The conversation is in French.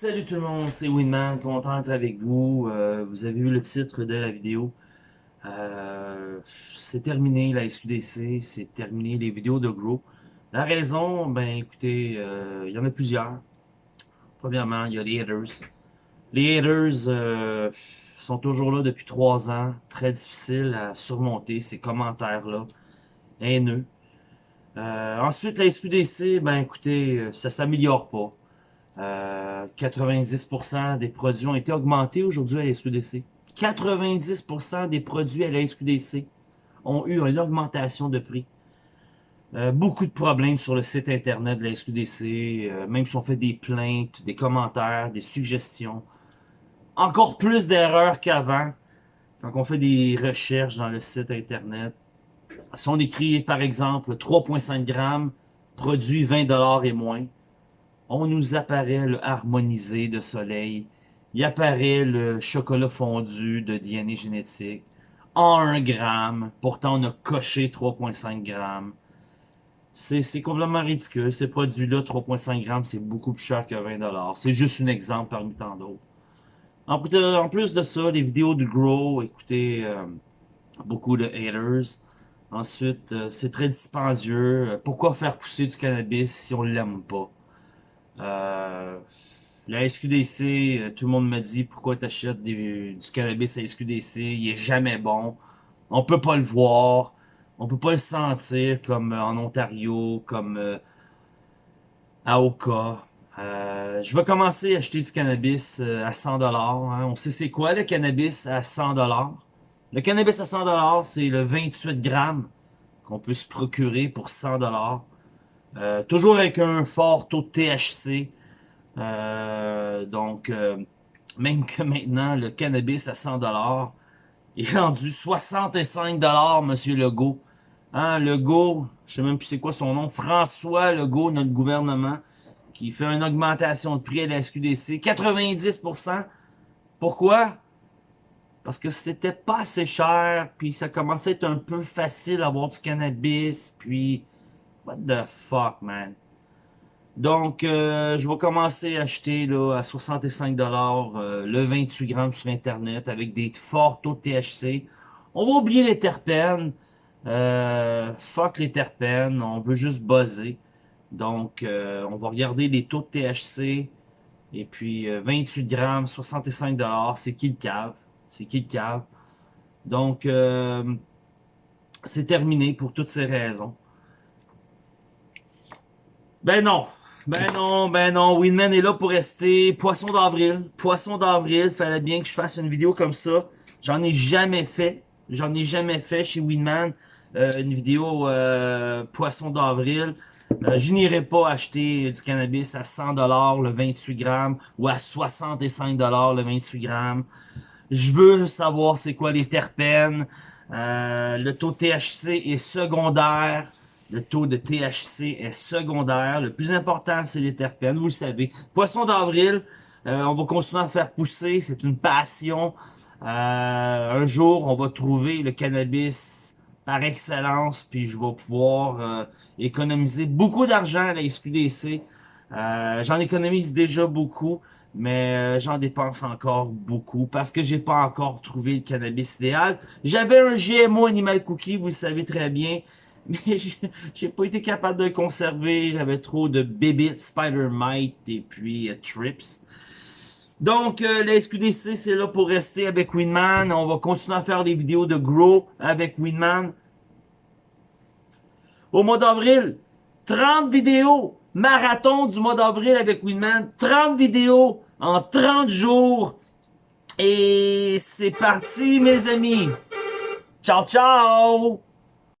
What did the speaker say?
Salut tout le monde, c'est Winman, content d'être avec vous. Euh, vous avez vu le titre de la vidéo. Euh, c'est terminé la SQDC, c'est terminé les vidéos de Grow. La raison, ben écoutez, euh, il y en a plusieurs. Premièrement, il y a les haters. Les haters sont toujours là depuis trois ans, très difficile à surmonter ces commentaires-là, haineux. ensuite, la SQDC, ben écoutez, ça s'améliore pas. 90% euh, des produits ont été augmentés aujourd'hui à la SQDC. 90% des produits à la SQDC ont eu une augmentation de prix. Euh, beaucoup de problèmes sur le site internet de la SQDC, euh, même si on fait des plaintes, des commentaires, des suggestions. Encore plus d'erreurs qu'avant, quand on fait des recherches dans le site internet. Si on écrit, par exemple, 3,5 grammes, produit 20$ et moins, on nous apparaît le harmonisé de soleil, il apparaît le chocolat fondu de DNA génétique en 1 gramme, pourtant on a coché 3.5 grammes. C'est complètement ridicule, ces produits-là, 3.5 grammes, c'est beaucoup plus cher que 20$. C'est juste un exemple parmi tant d'autres. En, plus de ça, les vidéos de Grow, écoutez, euh, beaucoup de haters. Ensuite, euh, c'est très dispendieux. Pourquoi faire pousser du cannabis si on l'aime pas? Euh, la SQDC, euh, tout le monde me dit pourquoi tu achètes du cannabis à SQDC, il est jamais bon. On peut pas le voir, on peut pas le sentir comme euh, en Ontario, comme à Oka. je vais commencer à acheter du cannabis à 100$. Hein. On sait c'est quoi le cannabis à 100$. Le cannabis à 100$, c'est le 28 grammes qu'on peut se procurer pour 100$. Euh, toujours avec un fort taux de THC. Euh, donc, euh, même que maintenant, le cannabis à 100$ est rendu 65$, Monsieur Legault. Hein, Legault, je sais même plus c'est quoi son nom, François Legault, notre gouvernement, qui fait une augmentation de prix à la SQDC, 90%. Pourquoi? Parce que c'était pas assez cher, puis ça commençait à être un peu facile d'avoir du cannabis, puis What the fuck, man? Donc, euh, je vais commencer à acheter là, à 65$ euh, le 28 grammes sur Internet avec des forts taux de THC. On va oublier les terpènes. Euh, fuck les terpènes, on veut juste buzzer. Donc, on va regarder les taux de THC. Et puis, 28 grammes, 65$, c'est qui le cave? C'est qui le cave? Donc, c'est terminé pour toutes ces raisons. Ben non. Ben non, ben non. Winman est là pour rester. Poisson d'avril. Poisson d'avril. Fallait bien que je fasse une vidéo comme ça. J'en ai jamais fait. J'en ai jamais fait chez Winman. Euh, une vidéo euh, poisson d'avril. Euh, je n'irai pas acheter du cannabis à 100$ le 28 grammes ou à 65$ le 28 grammes. Je veux savoir c'est quoi les terpènes. le taux THC est secondaire. Le taux de THC est secondaire. Le plus important, c'est les terpènes, vous le savez. Poisson d'avril, euh, on va continuer à faire pousser. C'est une passion. Euh, un jour, on va trouver le cannabis par excellence, puis je vais pouvoir euh, économiser beaucoup d'argent à la SQDC. j'en économise déjà beaucoup, mais j'en dépense encore beaucoup parce que j'ai pas encore trouvé le cannabis idéal. J'avais un GMO Animal Cookie, vous le savez très bien mais j'ai pas été capable de le conserver. J'avais trop de Bibit, Spider Mite et puis euh, Trips. Donc, euh, la SQDC, c'est là pour rester avec Winman. On va continuer à faire des vidéos de Grow avec Winman. Au mois d'avril, 30 vidéos. Marathon du mois d'avril avec Winman. 30 vidéos en 30 jours. Et c'est parti, mes amis. Ciao, ciao!